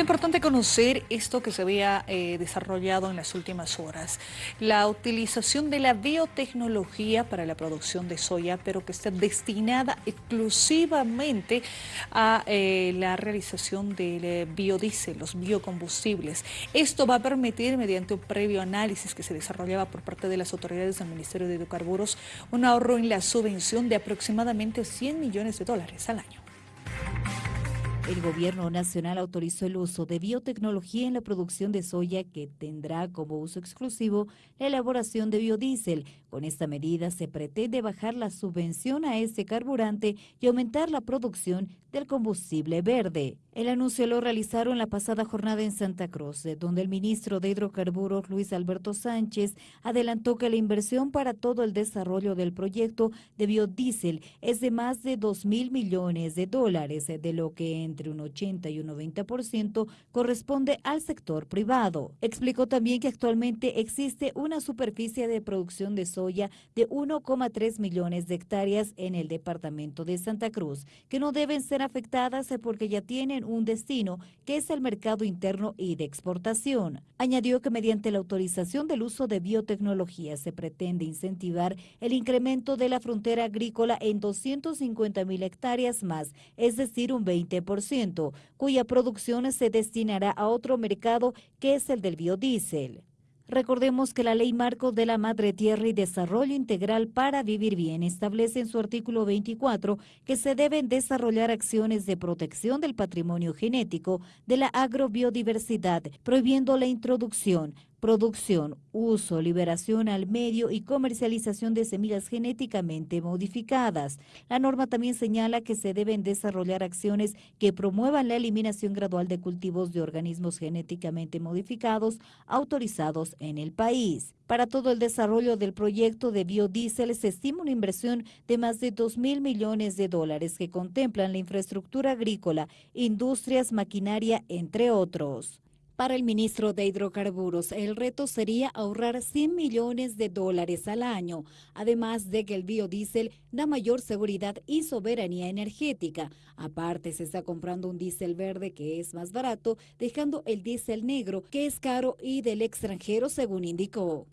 importante conocer esto que se había eh, desarrollado en las últimas horas. La utilización de la biotecnología para la producción de soya, pero que está destinada exclusivamente a eh, la realización del eh, biodiesel, los biocombustibles. Esto va a permitir, mediante un previo análisis que se desarrollaba por parte de las autoridades del Ministerio de Hidrocarburos, un ahorro en la subvención de aproximadamente 100 millones de dólares al año. El gobierno nacional autorizó el uso de biotecnología en la producción de soya que tendrá como uso exclusivo la elaboración de biodiesel. Con esta medida se pretende bajar la subvención a este carburante y aumentar la producción del combustible verde. El anuncio lo realizaron la pasada jornada en Santa Cruz, donde el ministro de Hidrocarburos, Luis Alberto Sánchez, adelantó que la inversión para todo el desarrollo del proyecto de biodiesel es de más de 2 mil millones de dólares, de lo que entre un 80 y un 90% corresponde al sector privado. Explicó también que actualmente existe una superficie de producción de soya de 1,3 millones de hectáreas en el departamento de Santa Cruz, que no deben ser afectadas porque ya tienen un destino que es el mercado interno y de exportación. Añadió que mediante la autorización del uso de biotecnología se pretende incentivar el incremento de la frontera agrícola en 250 mil hectáreas más, es decir, un 20%, cuya producción se destinará a otro mercado que es el del biodiesel. Recordemos que la Ley Marco de la Madre Tierra y Desarrollo Integral para Vivir Bien establece en su artículo 24 que se deben desarrollar acciones de protección del patrimonio genético de la agrobiodiversidad, prohibiendo la introducción, producción, uso, liberación al medio y comercialización de semillas genéticamente modificadas. La norma también señala que se deben desarrollar acciones que promuevan la eliminación gradual de cultivos de organismos genéticamente modificados autorizados en el país. Para todo el desarrollo del proyecto de biodiesel se estima una inversión de más de 2 mil millones de dólares que contemplan la infraestructura agrícola, industrias, maquinaria, entre otros. Para el ministro de Hidrocarburos, el reto sería ahorrar 100 millones de dólares al año, además de que el biodiesel da mayor seguridad y soberanía energética. Aparte, se está comprando un diésel verde que es más barato, dejando el diésel negro, que es caro y del extranjero, según indicó.